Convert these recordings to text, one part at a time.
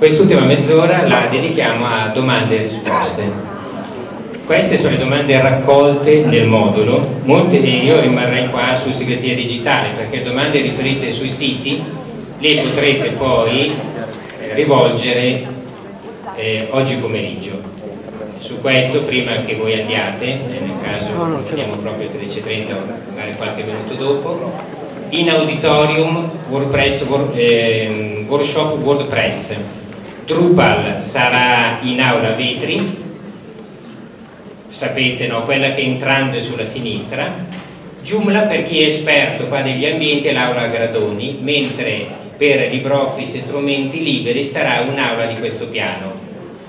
quest'ultima mezz'ora la dedichiamo a domande e risposte. Queste sono le domande raccolte nel modulo, Molte, io rimarrei qua su segreteria digitale perché domande riferite sui siti le potrete poi eh, rivolgere eh, oggi pomeriggio. Su questo, prima che voi andiate, nel caso andiamo proprio alle 13.30 o magari qualche minuto dopo, in auditorium WordPress, eh, workshop WordPress. Drupal sarà in aula vetri sapete, no? quella che entrando è sulla sinistra, Joomla per chi è esperto qua degli ambienti è l'aula Gradoni, mentre per LibreOffice e strumenti liberi sarà un'aula di questo piano.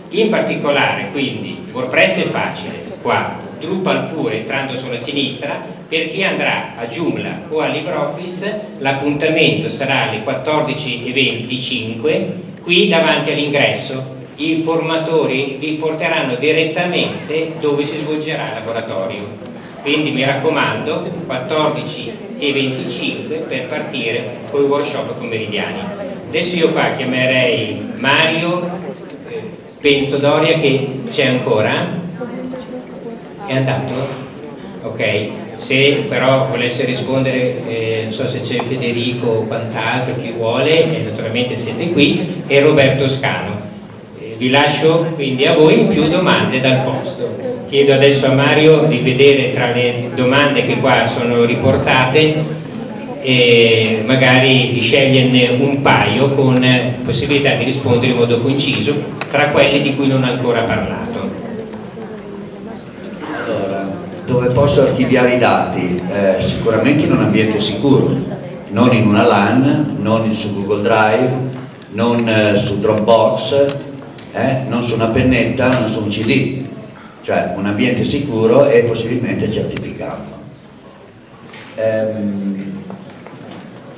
In particolare, quindi, WordPress è facile, qua, Drupal pure entrando sulla sinistra, per chi andrà a Joomla o a LibreOffice l'appuntamento sarà alle 14.25 qui davanti all'ingresso i formatori vi porteranno direttamente dove si svolgerà il laboratorio. Quindi mi raccomando, 14 e 25 per partire con i workshop pomeridiani. Adesso io qua chiamerei Mario, eh, penso Doria che c'è ancora, è andato? Ok, se però volesse rispondere, eh, non so se c'è Federico o quant'altro, chi vuole, eh, naturalmente siete qui, e Roberto Scano vi lascio quindi a voi più domande dal posto. Chiedo adesso a Mario di vedere tra le domande che qua sono riportate e magari di sceglierne un paio con possibilità di rispondere in modo conciso tra quelli di cui non ho ancora parlato. Allora, dove posso archiviare i dati? Eh, sicuramente in un ambiente sicuro, non in una LAN, non su Google Drive, non eh, su Dropbox, eh? non su una pennetta, non su un CD, cioè un ambiente sicuro e possibilmente certificato. Ehm,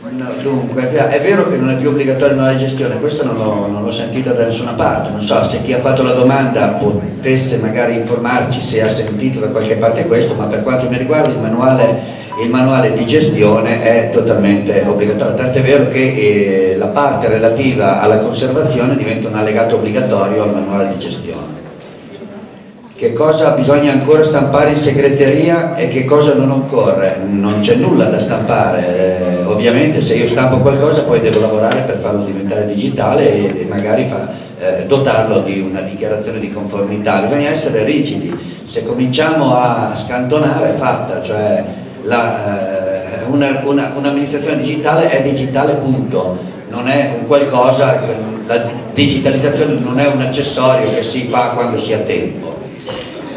no, dunque, è vero che non è più obbligatorio la gestione, questo non l'ho sentito da nessuna parte, non so se chi ha fatto la domanda potesse magari informarci se ha sentito da qualche parte questo, ma per quanto mi riguarda il manuale il manuale di gestione è totalmente obbligatorio, tant'è vero che eh, la parte relativa alla conservazione diventa un allegato obbligatorio al manuale di gestione. Che cosa bisogna ancora stampare in segreteria e che cosa non occorre? Non c'è nulla da stampare, eh, ovviamente se io stampo qualcosa poi devo lavorare per farlo diventare digitale e, magari fa, eh, dotarlo di una dichiarazione di conformità, bisogna essere rigidi, se cominciamo a scantonare è fatta, cioè eh, un'amministrazione un digitale è digitale punto, non è un qualcosa, la digitalizzazione non è un accessorio che si fa quando si ha tempo.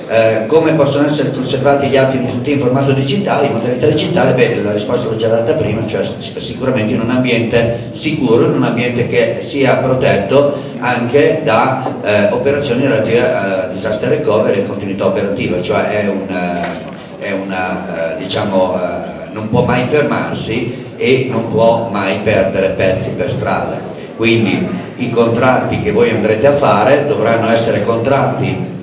Eh, come possono essere conservati gli atti in formato digitale, in modalità digitale, beh, la risposta l'ho già data prima, cioè sicuramente in un ambiente sicuro, in un ambiente che sia protetto anche da eh, operazioni relative a disaster recovery e continuità operativa, cioè è un è una, eh, diciamo, eh, non può mai fermarsi e non può mai perdere pezzi per strada. Quindi i contratti che voi andrete a fare dovranno essere contratti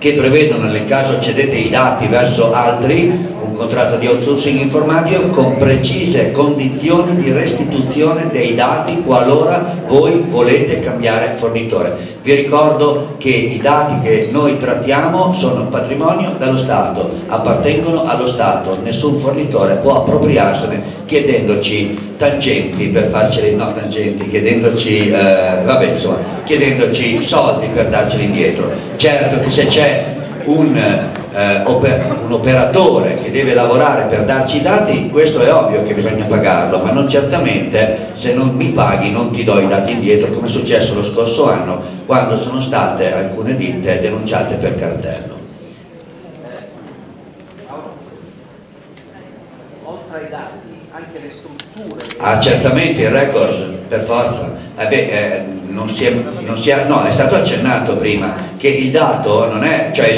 che prevedono nel caso cedete i dati verso altri un contratto di outsourcing informatico con precise condizioni di restituzione dei dati qualora voi volete cambiare fornitore. Vi ricordo che i dati che noi trattiamo sono patrimonio dello Stato, appartengono allo Stato, nessun fornitore può appropriarsene chiedendoci tangenti per farceli, no tangenti, chiedendoci, eh, vabbè, insomma, chiedendoci soldi per darceli indietro. Certo che se c'è un eh, un operatore che deve lavorare per darci i dati, questo è ovvio che bisogna pagarlo, ma non certamente se non mi paghi non ti do i dati indietro, come è successo lo scorso anno quando sono state alcune ditte denunciate per cartello. Oltre ai dati, anche le strutture... Ah, certamente il record, per forza. Eh beh, eh, non si è, non si è, no, è stato accennato prima che il dato non è, cioè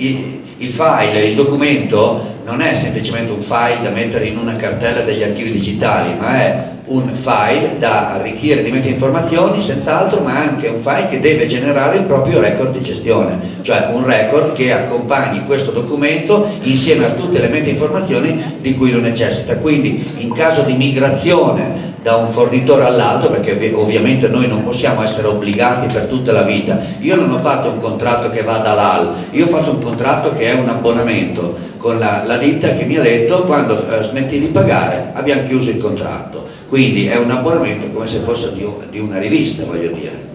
il, il file, il documento non è semplicemente un file da mettere in una cartella degli archivi digitali, ma è un file da arricchire di informazioni senz'altro, ma anche un file che deve generare il proprio record di gestione, cioè un record che accompagni questo documento insieme a tutte le informazioni di cui lo necessita. Quindi in caso di migrazione da un fornitore all'altro perché ovviamente noi non possiamo essere obbligati per tutta la vita. Io non ho fatto un contratto che va dall'AL io ho fatto un contratto che è un abbonamento con la, la ditta che mi ha detto quando eh, smetti di pagare abbiamo chiuso il contratto. Quindi è un abbonamento come se fosse di, di una rivista voglio dire.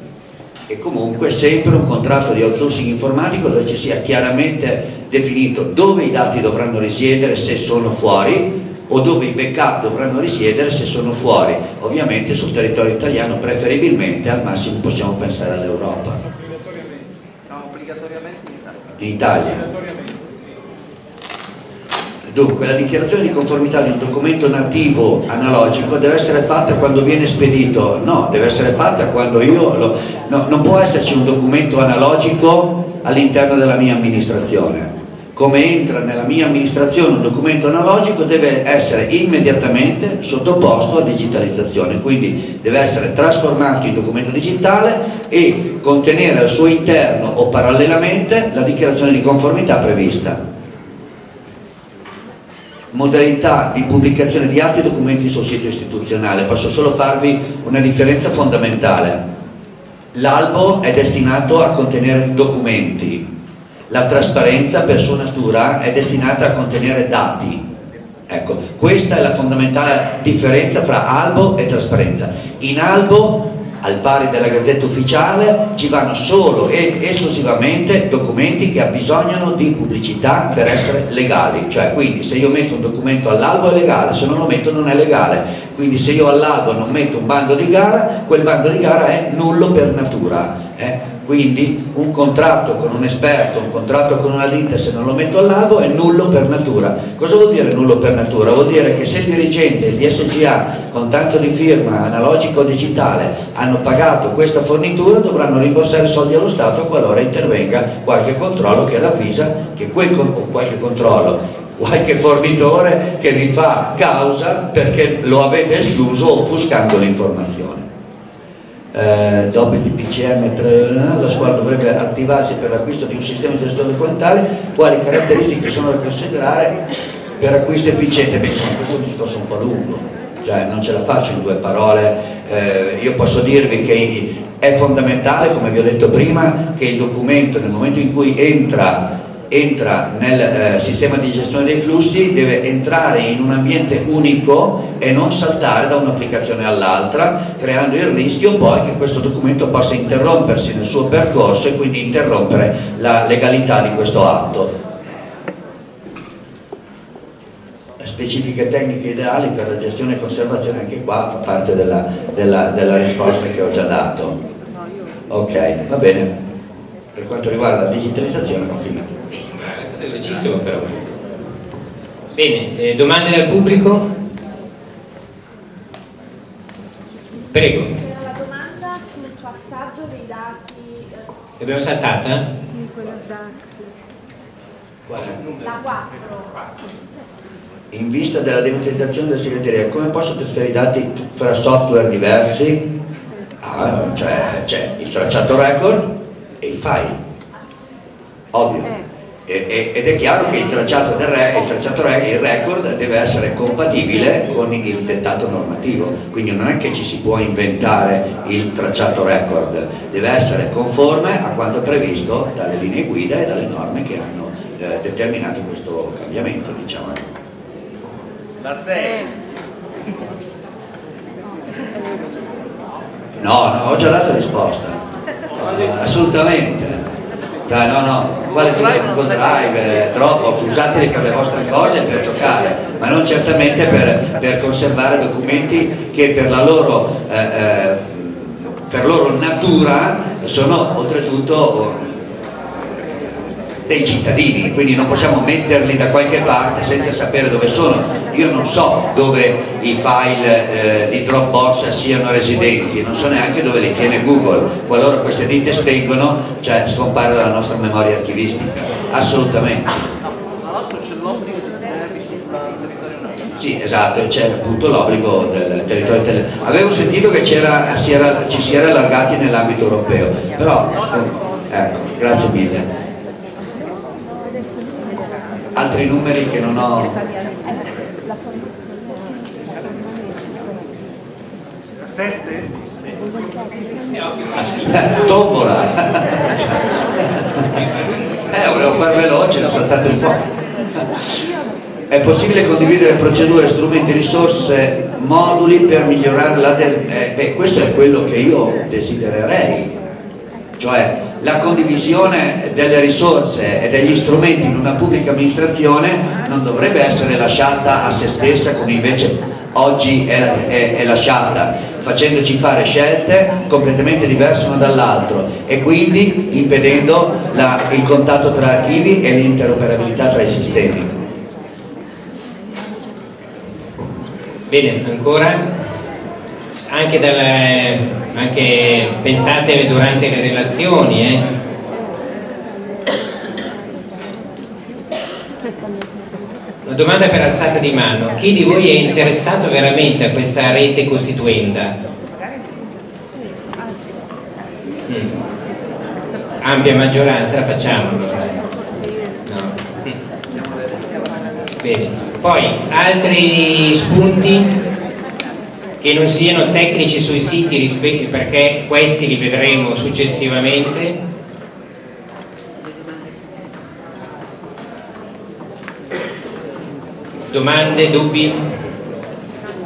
E comunque sempre un contratto di outsourcing informatico dove ci sia chiaramente definito dove i dati dovranno risiedere se sono fuori o dove i backup dovranno risiedere se sono fuori, ovviamente sul territorio italiano preferibilmente al massimo possiamo pensare all'Europa. No, obbligatoriamente in Italia. In Italia. Dunque la dichiarazione di conformità di un documento nativo analogico deve essere fatta quando viene spedito, no, deve essere fatta quando io, lo, no, non può esserci un documento analogico all'interno della mia amministrazione come entra nella mia amministrazione un documento analogico deve essere immediatamente sottoposto a digitalizzazione, quindi deve essere trasformato in documento digitale e contenere al suo interno o parallelamente la dichiarazione di conformità prevista. Modalità di pubblicazione di e documenti sul sito istituzionale, posso solo farvi una differenza fondamentale. L'albo è destinato a contenere documenti, la trasparenza per sua natura è destinata a contenere dati. Ecco, questa è la fondamentale differenza fra albo e trasparenza. In albo, al pari della gazzetta ufficiale, ci vanno solo ed esclusivamente documenti che abbisognano di pubblicità per essere legali. Cioè, quindi se io metto un documento all'albo è legale, se non lo metto non è legale. Quindi se io all'albo non metto un bando di gara, quel bando di gara è nullo per natura. Eh? Quindi un contratto con un esperto, un contratto con una ditta se non lo metto all'albo è nullo per natura. Cosa vuol dire nullo per natura? Vuol dire che se il dirigente, il DSGA, con tanto di firma analogico o digitale hanno pagato questa fornitura dovranno rimborsare soldi allo Stato qualora intervenga qualche controllo che ravvisa che quel o qualche controllo qualche fornitore che vi fa causa perché lo avete escluso offuscando l'informazione eh, dopo il DPCM 3, la scuola dovrebbe attivarsi per l'acquisto di un sistema di gestione documentale, quali caratteristiche sono da considerare per acquisto efficiente? Beh, insomma, questo è un discorso un po' lungo, cioè non ce la faccio in due parole, eh, io posso dirvi che è fondamentale, come vi ho detto prima, che il documento nel momento in cui entra entra nel eh, sistema di gestione dei flussi deve entrare in un ambiente unico e non saltare da un'applicazione all'altra creando il rischio poi che questo documento possa interrompersi nel suo percorso e quindi interrompere la legalità di questo atto. Specifiche tecniche ideali per la gestione e conservazione anche qua fa parte della, della, della risposta che ho già dato. Ok va bene. Per quanto riguarda la digitalizzazione ho finito velocissimo però. Bene, eh, domande dal pubblico? Prego. C'era la domanda sul passaggio dei dati... Eh... L'abbiamo saltata? Sì, quella. Qual è? La 4. In vista della democratizzazione della segreteria, come posso trasferire i dati fra software diversi? Ah, cioè, c'è il tracciato record e il file. Ovvio. Ed è chiaro che il tracciato, del re, il, tracciato re, il record deve essere compatibile con il dettato normativo, quindi non è che ci si può inventare il tracciato record, deve essere conforme a quanto previsto dalle linee guida e dalle norme che hanno eh, determinato questo cambiamento. Diciamo. Da 6. No, no, ho già dato risposta, uh, assolutamente. Cioè, no, no, quale Google Drive, Dropbox, usateli per le vostre cose per giocare, ma non certamente per, per conservare documenti che per la loro, eh, eh, per loro natura sono oltretutto dei cittadini, quindi non possiamo metterli da qualche parte senza sapere dove sono. Io non so dove i file eh, di Dropbox siano residenti, non so neanche dove li tiene Google. Qualora queste ditte spengono, cioè scompare dalla nostra memoria archivistica. Assolutamente. Tra l'altro c'è l'obbligo sul territorio nazionale. Sì, esatto, c'è appunto l'obbligo del territorio italiano. Avevo sentito che si era, ci si era allargati nell'ambito europeo, però ecco, grazie mille altri numeri che non ho Sette? Tombola! eh, volevo far veloce, l'ho saltato un po'. È possibile condividere procedure, strumenti, risorse, moduli per migliorare la... Eh, beh, questo è quello che io desidererei, cioè la condivisione delle risorse e degli strumenti in una pubblica amministrazione non dovrebbe essere lasciata a se stessa come invece oggi è, è, è lasciata, facendoci fare scelte completamente diverse una dall'altro e quindi impedendo la, il contatto tra archivi e l'interoperabilità tra i sistemi. Bene, ancora? Anche, dalle, anche pensate durante le relazioni, eh? Una domanda per alzata di mano. Chi di voi è interessato veramente a questa rete costituenda? Mm. Ampia maggioranza, la facciamo allora. No. Bene. Poi, altri spunti? Che non siano tecnici sui siti perché questi li vedremo successivamente. Domande, dubbi?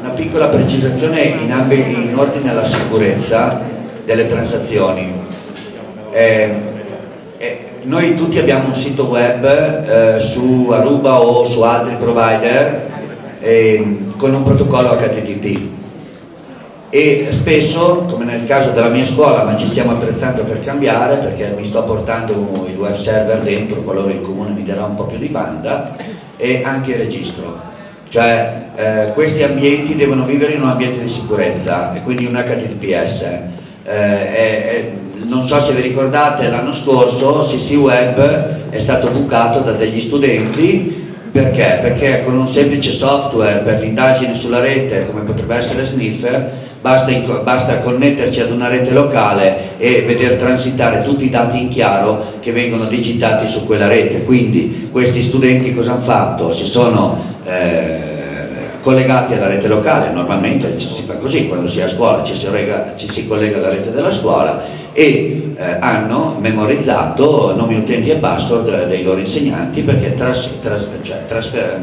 una piccola precisazione in, in ordine alla sicurezza delle transazioni. Eh, eh, noi tutti abbiamo un sito web eh, su Aruba o su altri provider ehm, con un protocollo HTTP e spesso, come nel caso della mia scuola, ma ci stiamo attrezzando per cambiare perché mi sto portando il web server dentro qualora il comune mi darà un po' più di banda e anche il registro. Cioè eh, questi ambienti devono vivere in un ambiente di sicurezza e quindi un HTTPS. Eh, è, non so se vi ricordate l'anno scorso CC Web è stato bucato da degli studenti perché? Perché con un semplice software per l'indagine sulla rete come potrebbe essere Sniffer Basta, basta, connetterci ad una rete locale e vedere transitare tutti i dati in chiaro che vengono digitati su quella rete. Quindi questi studenti cosa hanno fatto? Si sono eh, collegati alla rete locale, normalmente si fa così, quando si è a scuola ci si, rega, ci si collega alla rete della scuola e eh, hanno memorizzato nomi utenti e password dei loro insegnanti perché tras, tras, cioè, trasfer,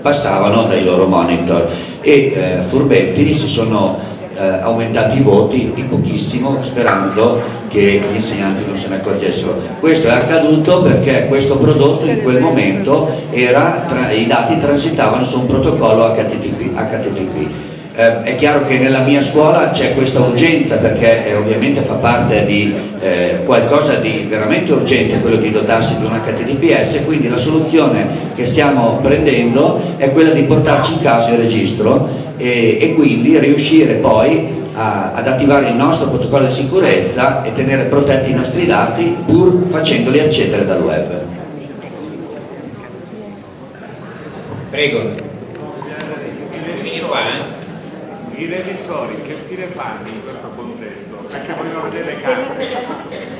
passavano dai loro monitor e eh, furbetti si sono eh, aumentati i voti di pochissimo sperando che gli insegnanti non se ne accorgessero. Questo è accaduto perché questo prodotto in quel momento era, tra, i dati transitavano su un protocollo HTTP. HTTP. Eh, è chiaro che nella mia scuola c'è questa urgenza perché eh, ovviamente fa parte di eh, qualcosa di veramente urgente quello di dotarsi di un HTTPS quindi la soluzione che stiamo prendendo è quella di portarci in casa il registro e, e quindi riuscire poi a, ad attivare il nostro protocollo di sicurezza e tenere protetti i nostri dati pur facendoli accedere dal web. Prego. I revisori che fine fanno in questo contesto? Perché vogliono vedere le carte.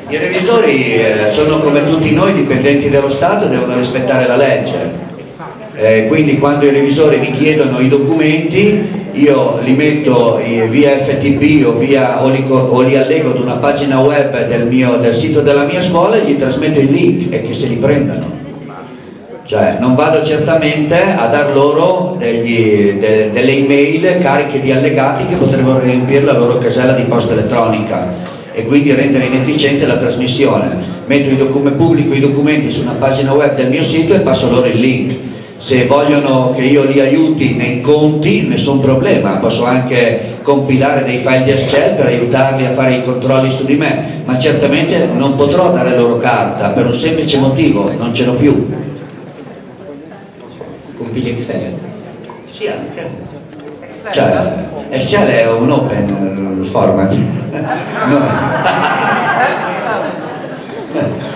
I revisori eh, sono come tutti noi dipendenti dello Stato e devono rispettare la legge eh, quindi quando i revisori mi chiedono i documenti io li metto via FTP o, via, o, li, o li allego ad una pagina web del, mio, del sito della mia scuola e gli trasmetto il link e che se li prendano. Cioè non vado certamente a dar loro degli, de, delle email cariche di allegati che potrebbero riempire la loro casella di posta elettronica e quindi rendere inefficiente la trasmissione. Metto i pubblico i documenti su una pagina web del mio sito e passo loro il link se vogliono che io li aiuti nei conti nessun problema, posso anche compilare dei file di Excel per aiutarli a fare i controlli su di me, ma certamente non potrò dare loro carta per un semplice motivo, non ce l'ho più. Compili Excel? Sì, anche. Cioè, Excel è un open format. no.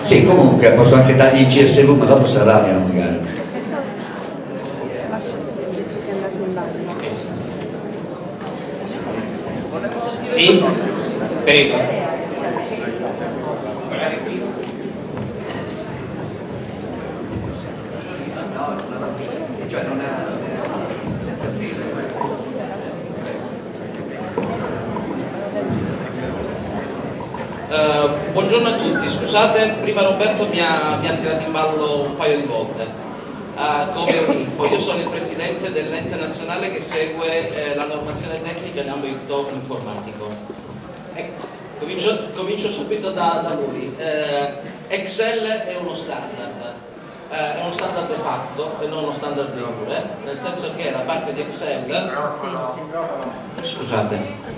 sì, comunque posso anche dargli il CSV, ma dopo si arrabbiano magari. di Pereto. Uh, eh, buongiorno a tutti, scusate, prima Roberto mi ha, mi ha tirato in ballo un paio di volte, uh, come info, io sono il presidente dell'ente nazionale che segue eh, la normazione tecnica in ambito informatico. Ecco, comincio, comincio, subito da, da lui. Eh, Excel è uno standard, eh, è uno standard de facto e non uno standard de jure, nel senso che la parte di Excel... Scusate.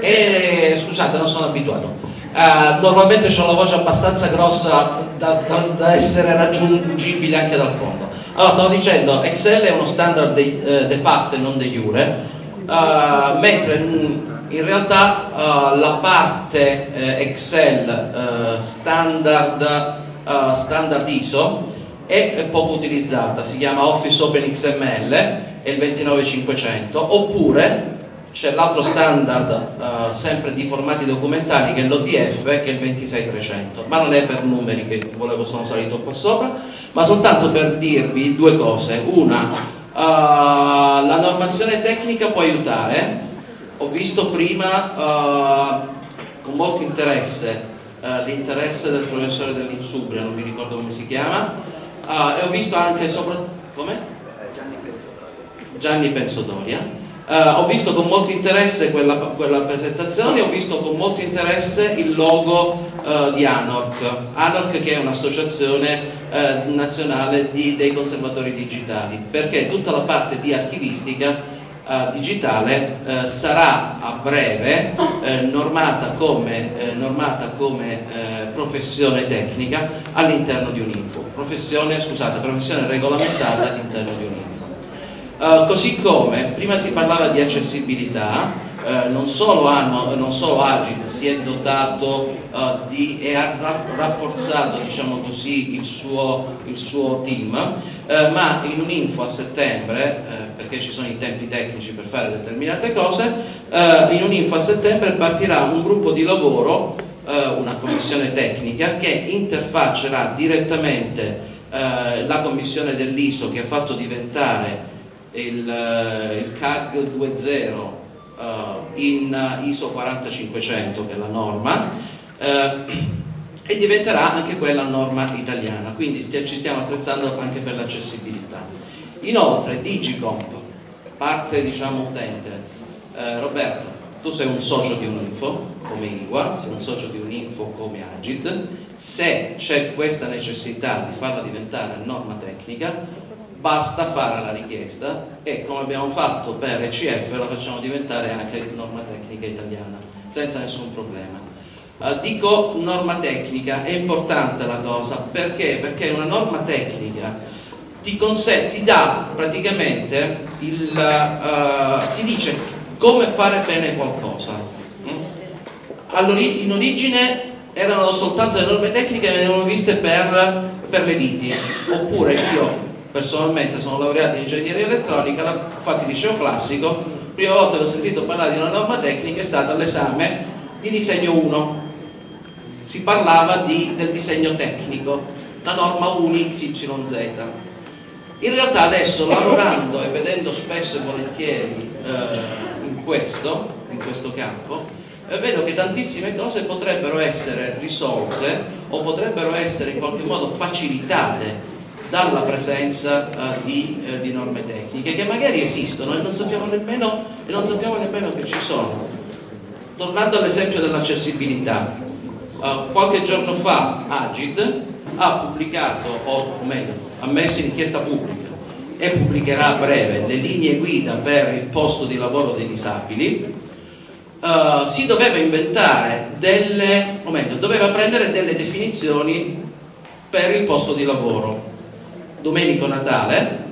E, scusate, non sono abituato. Uh, normalmente ho una voce abbastanza grossa da, da, da, essere raggiungibile anche dal fondo. Allora, stavo dicendo, Excel è uno standard de, uh, de facto e non de jure, uh, mentre in realtà la parte Excel standard, standard ISO è poco utilizzata, si chiama Office Open XML, è il 29500, oppure c'è l'altro standard uh, sempre di formati documentali che è l'ODF che è il 26300 ma non è per numeri che volevo sono salito qua sopra ma soltanto per dirvi due cose. Una uh, la normazione tecnica può aiutare. Ho visto prima uh, con molto interesse l'interesse del professore dell'Insubria non mi ricordo come si chiama e ho visto anche sopra come? Gianni Pensodoria Uh, ho visto con molto interesse quella, quella, presentazione, ho visto con molto interesse il logo uh, di ANORC, ANORC che è un'associazione uh, nazionale di, dei conservatori digitali, perché tutta la parte di archivistica digitale sarà a breve normata come, normata come professione tecnica all'interno di un'info, professione, scusate, professione regolamentata all'interno di un'info. Uh, così come prima si parlava di accessibilità, uh, non, solo hanno, non, solo Agid si è dotato uh, di, e ha rafforzato diciamo così, il, suo, il suo team, ma in un'info a settembre, perché ci sono i tempi tecnici per fare determinate cose, in un'info a settembre partirà un gruppo di lavoro, una commissione tecnica che interfaccerà direttamente la commissione dell'ISO che ha fatto diventare il, eh, il CAG 2.0 uh, in ISO 4500 che è la norma uh, e diventerà anche quella norma italiana. Quindi st ci stiamo attrezzando anche per l'accessibilità. Inoltre Digicomp parte diciamo utente. Uh, Roberto tu sei un socio di un'info come IWA, sei un socio di un'info come Agid se c'è questa necessità di farla diventare norma tecnica basta fare la richiesta e come abbiamo fatto per ECF la facciamo diventare anche norma tecnica italiana senza nessun problema uh, dico norma tecnica è importante la cosa perché? perché una norma tecnica ti, ti dà praticamente il, uh, ti dice come fare bene qualcosa mm? in origine erano soltanto le norme tecniche che venivano viste per, per le liti oppure io personalmente sono laureato in ingegneria elettronica, ho fatto il liceo classico, prima volta che ho sentito parlare di una norma tecnica è stato all'esame di disegno 1. Si parlava di, del disegno tecnico, la norma UNI XYZ. In realtà adesso lavorando e vedendo spesso e volentieri eh, in, questo, in questo campo, eh, vedo che tantissime cose potrebbero essere risolte o potrebbero essere in qualche modo facilitate dalla presenza uh, di, uh, di, norme tecniche che magari esistono e non sappiamo nemmeno, non sappiamo nemmeno che ci sono. Tornando all'esempio dell'accessibilità, uh, qualche giorno fa Agid ha pubblicato, o meglio, ha messo in inchiesta pubblica e pubblicherà a breve le linee guida per il posto di lavoro dei disabili, uh, si doveva inventare delle, o meglio, doveva prendere delle definizioni per il posto di lavoro. Domenico Natale,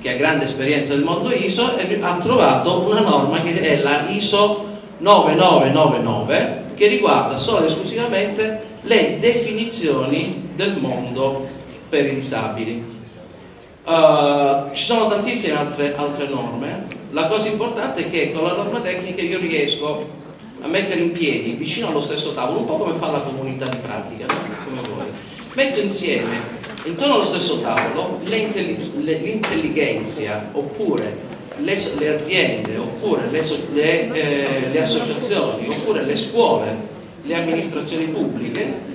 che ha grande esperienza del mondo ISO, ha trovato una norma che è la ISO 9999 che riguarda solo ed esclusivamente le definizioni del mondo per i disabili. Uh, ci sono tantissime altre, altre norme, la cosa importante è che con la norma tecnica io riesco a mettere in piedi vicino allo stesso tavolo, un po' come fa la comunità di pratica, come vuoi, metto insieme intorno allo stesso tavolo l'intelligenza oppure le, le, aziende oppure le, le, eh, le, associazioni oppure le scuole le amministrazioni pubbliche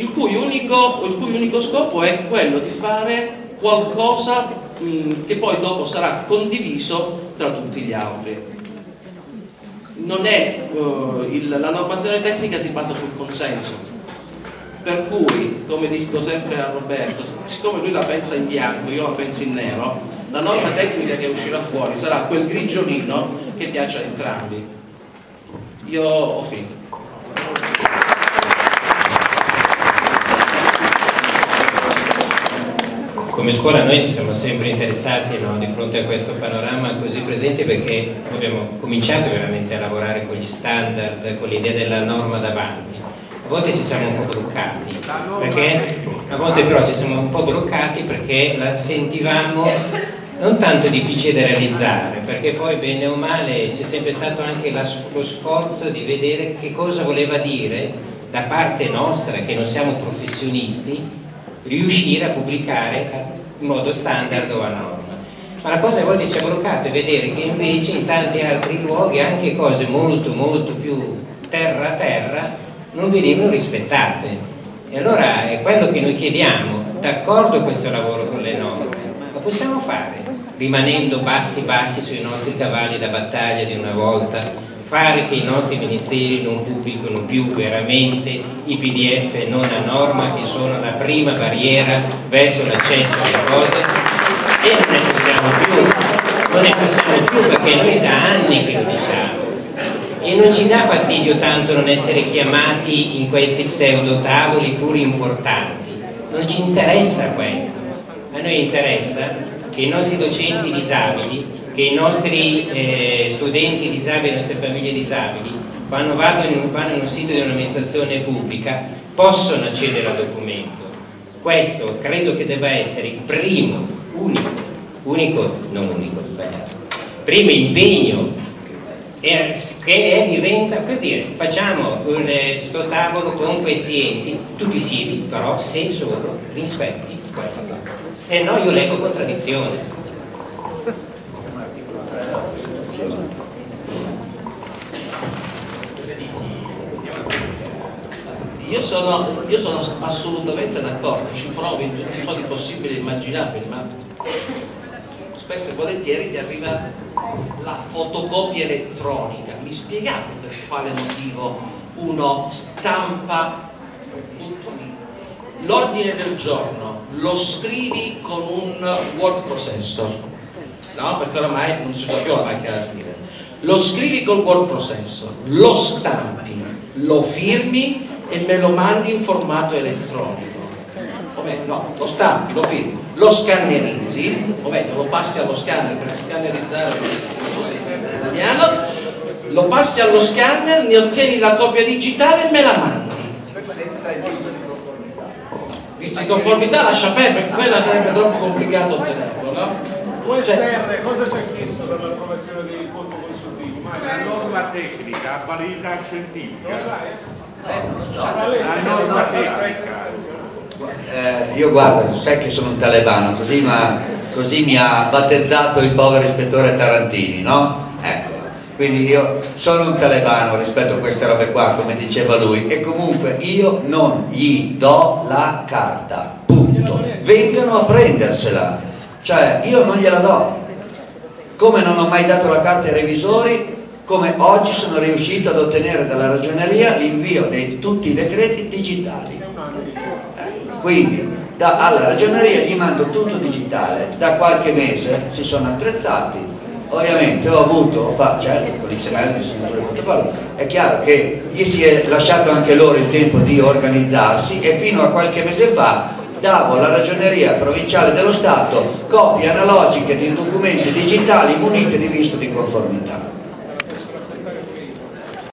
il cui unico, il cui unico scopo è quello di fare qualcosa mh, che poi dopo sarà condiviso tra tutti gli altri. È, uh, il, la normazione tecnica si basa sul consenso, per cui, come dico sempre a Roberto, siccome lui la pensa in bianco, io la penso in nero, la norma tecnica che uscirà fuori sarà quel grigiolino che piace a entrambi. Io ho finito. come scuola noi siamo sempre interessati no, di fronte a questo panorama così presente perché abbiamo cominciato veramente a lavorare con gli standard, con l'idea della norma davanti. Volte ci siamo un po' bloccati, perché, a volte però ci siamo un po' bloccati perché la sentivamo non tanto difficile da realizzare, perché poi bene o male c'è sempre stato anche lo sforzo di vedere che cosa voleva dire da parte nostra, che non siamo professionisti, riuscire a pubblicare in modo standard o a norma. Ma la cosa a volte ci ha bloccato è vedere che invece in tanti altri luoghi anche cose molto molto più terra a terra non venivano rispettate. E allora è quello che noi chiediamo, d'accordo questo lavoro con le norme, ma possiamo fare rimanendo bassi bassi sui nostri cavalli da battaglia di una volta fare che i nostri ministeri non pubblicano più veramente i pdf non a norma che sono la prima barriera verso l'accesso alle cose e non ne possiamo più non ne possiamo più perché noi da anni che lo diciamo e non ci dà fastidio tanto non essere chiamati in questi pseudo tavoli pur importanti non ci interessa questo a noi interessa che i nostri docenti disabili che i nostri eh, studenti disabili, le nostre famiglie disabili, quando vanno in, vanno in un sito di un'amministrazione pubblica, possono accedere al documento. Questo credo che debba essere il primo, unico, unico, non unico, sbagliato, primo impegno che è, diventa, per dire, facciamo questo tavolo con questi enti, tutti i siti, però se solo rispetti questo, se no io leggo contraddizione Io sono, io sono assolutamente d'accordo, ci provo in tutti i modi possibili e immaginabili, ma spesso e volentieri ti arriva la fotocopia elettronica. Mi spiegate per quale motivo uno stampa? L'ordine del giorno lo scrivi con un word processor, no? Perché oramai non si usa più la macchina da scrivere. Lo scrivi col word processor, lo stampi, lo firmi e me lo mandi in formato elettronico meglio, no, lo stampi, lo firmi lo scannerizzi o meglio, lo passi allo scanner per scannerizzare in italiano lo passi allo scanner, ne ottieni la copia digitale e me la mandi senza il visto di conformità visto di conformità lascia perdere perché quella sarebbe troppo complicato ottenerlo no? USR, cioè, cosa c'è chiesto per l'approvazione dei conto consultivi? Ma la norma tecnica, validità scientifica. Lo sai? Eh, io guardo, sai che sono un talebano, così, ma, così mi ha battezzato il povero ispettore Tarantini, no? Ecco, quindi io sono un talebano rispetto a queste robe qua, come diceva lui, e comunque io non gli do la carta, punto. Vengano a prendersela, cioè io non gliela do. Come non ho mai dato la carta ai revisori, come oggi sono riuscito ad ottenere dalla ragioneria l'invio di tutti i decreti digitali. Quindi da, alla ragioneria gli mando tutto digitale, da qualche mese si sono attrezzati, ovviamente ho avuto, ho fatto, certo con di segnatura di protocollo, è chiaro che gli si è lasciato anche loro il tempo di organizzarsi e fino a qualche mese fa davo alla ragioneria provinciale dello Stato copie analogiche di documenti digitali munite di visto di conformità